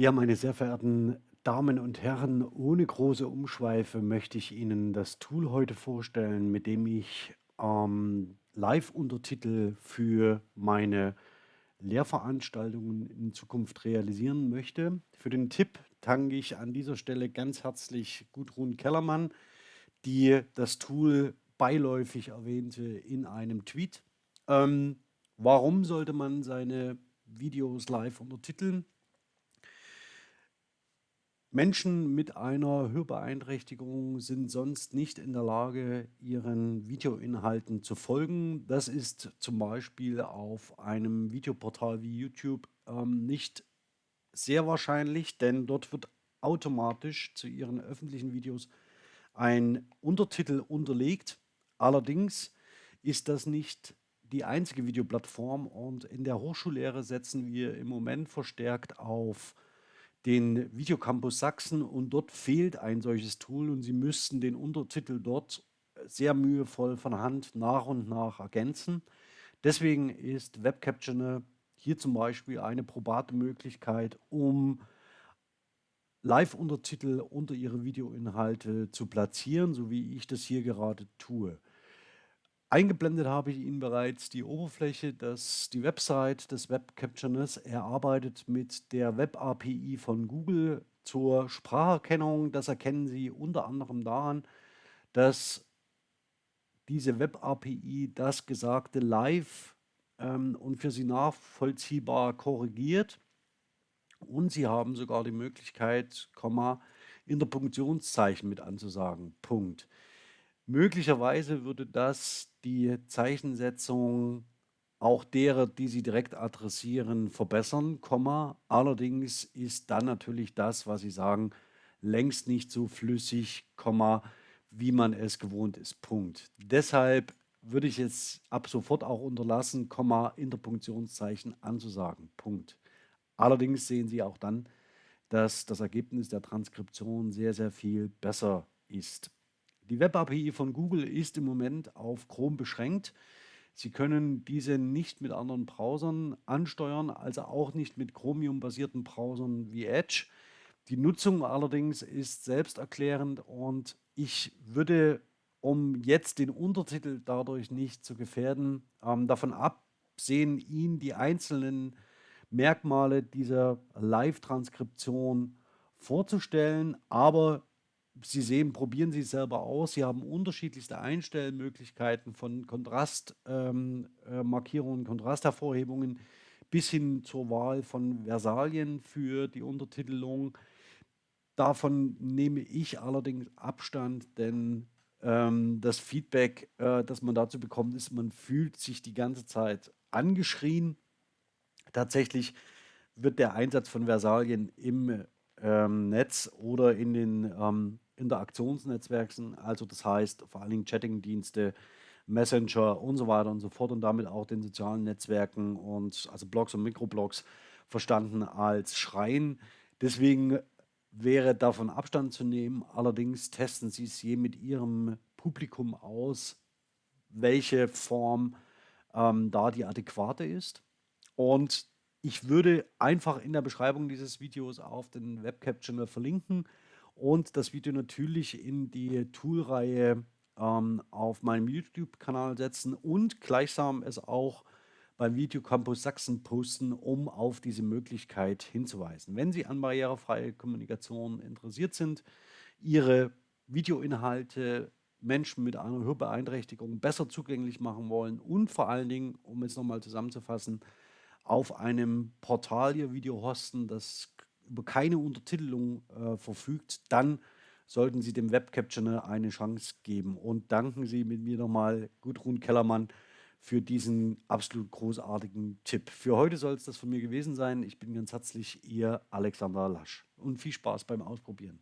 Ja, meine sehr verehrten Damen und Herren, ohne große Umschweife möchte ich Ihnen das Tool heute vorstellen, mit dem ich ähm, Live-Untertitel für meine Lehrveranstaltungen in Zukunft realisieren möchte. Für den Tipp danke ich an dieser Stelle ganz herzlich Gudrun Kellermann, die das Tool beiläufig erwähnte in einem Tweet. Ähm, warum sollte man seine Videos live untertiteln? Menschen mit einer Hörbeeinträchtigung sind sonst nicht in der Lage, ihren Videoinhalten zu folgen. Das ist zum Beispiel auf einem Videoportal wie YouTube ähm, nicht sehr wahrscheinlich, denn dort wird automatisch zu ihren öffentlichen Videos ein Untertitel unterlegt. Allerdings ist das nicht die einzige Videoplattform und in der Hochschullehre setzen wir im Moment verstärkt auf den Videocampus Sachsen und dort fehlt ein solches Tool und Sie müssten den Untertitel dort sehr mühevoll von Hand nach und nach ergänzen. Deswegen ist WebCaptioner hier zum Beispiel eine probate Möglichkeit, um Live-Untertitel unter Ihre Videoinhalte zu platzieren, so wie ich das hier gerade tue. Eingeblendet habe ich Ihnen bereits die Oberfläche, dass die Website des Web Captioners. Er arbeitet mit der Web API von Google zur Spracherkennung. Das erkennen Sie unter anderem daran, dass diese Web API das Gesagte live ähm, und für Sie nachvollziehbar korrigiert. Und Sie haben sogar die Möglichkeit, Komma, Interpunktionszeichen mit anzusagen. Punkt. Möglicherweise würde das die Zeichensetzung auch derer, die Sie direkt adressieren, verbessern, Komma. Allerdings ist dann natürlich das, was Sie sagen, längst nicht so flüssig, Komma, wie man es gewohnt ist. Punkt. Deshalb würde ich es ab sofort auch unterlassen, Komma, Interpunktionszeichen anzusagen. Punkt. Allerdings sehen Sie auch dann, dass das Ergebnis der Transkription sehr, sehr viel besser ist. Die Web-API von Google ist im Moment auf Chrome beschränkt. Sie können diese nicht mit anderen Browsern ansteuern, also auch nicht mit Chromium-basierten Browsern wie Edge. Die Nutzung allerdings ist selbsterklärend und ich würde, um jetzt den Untertitel dadurch nicht zu gefährden, ähm, davon absehen, Ihnen die einzelnen Merkmale dieser Live-Transkription vorzustellen, aber Sie sehen, probieren Sie es selber aus. Sie haben unterschiedlichste Einstellmöglichkeiten von Kontrastmarkierungen, ähm, äh, Kontrasthervorhebungen bis hin zur Wahl von Versalien für die Untertitelung. Davon nehme ich allerdings Abstand, denn ähm, das Feedback, äh, das man dazu bekommt, ist, man fühlt sich die ganze Zeit angeschrien. Tatsächlich wird der Einsatz von Versalien im ähm, Netz oder in den ähm, Interaktionsnetzwerken, also das heißt vor allen Dingen Chatting-Dienste, Messenger und so weiter und so fort und damit auch den sozialen Netzwerken und also Blogs und Mikroblogs verstanden als Schreien. Deswegen wäre davon Abstand zu nehmen. Allerdings testen Sie es je mit Ihrem Publikum aus, welche Form ähm, da die adäquate ist. Und ich würde einfach in der Beschreibung dieses Videos auf den Webcap-Channel verlinken und das Video natürlich in die Toolreihe ähm, auf meinem YouTube-Kanal setzen und gleichsam es auch beim Video Campus Sachsen posten, um auf diese Möglichkeit hinzuweisen. Wenn Sie an barrierefreie Kommunikation interessiert sind, Ihre Videoinhalte Menschen mit einer Hörbeeinträchtigung besser zugänglich machen wollen und vor allen Dingen, um es nochmal zusammenzufassen, auf einem Portal Ihr Video hosten, das über keine Untertitelung äh, verfügt, dann sollten Sie dem Webcaptioner eine Chance geben. Und danken Sie mit mir nochmal Gudrun Kellermann für diesen absolut großartigen Tipp. Für heute soll es das von mir gewesen sein. Ich bin ganz herzlich Ihr Alexander Lasch und viel Spaß beim Ausprobieren.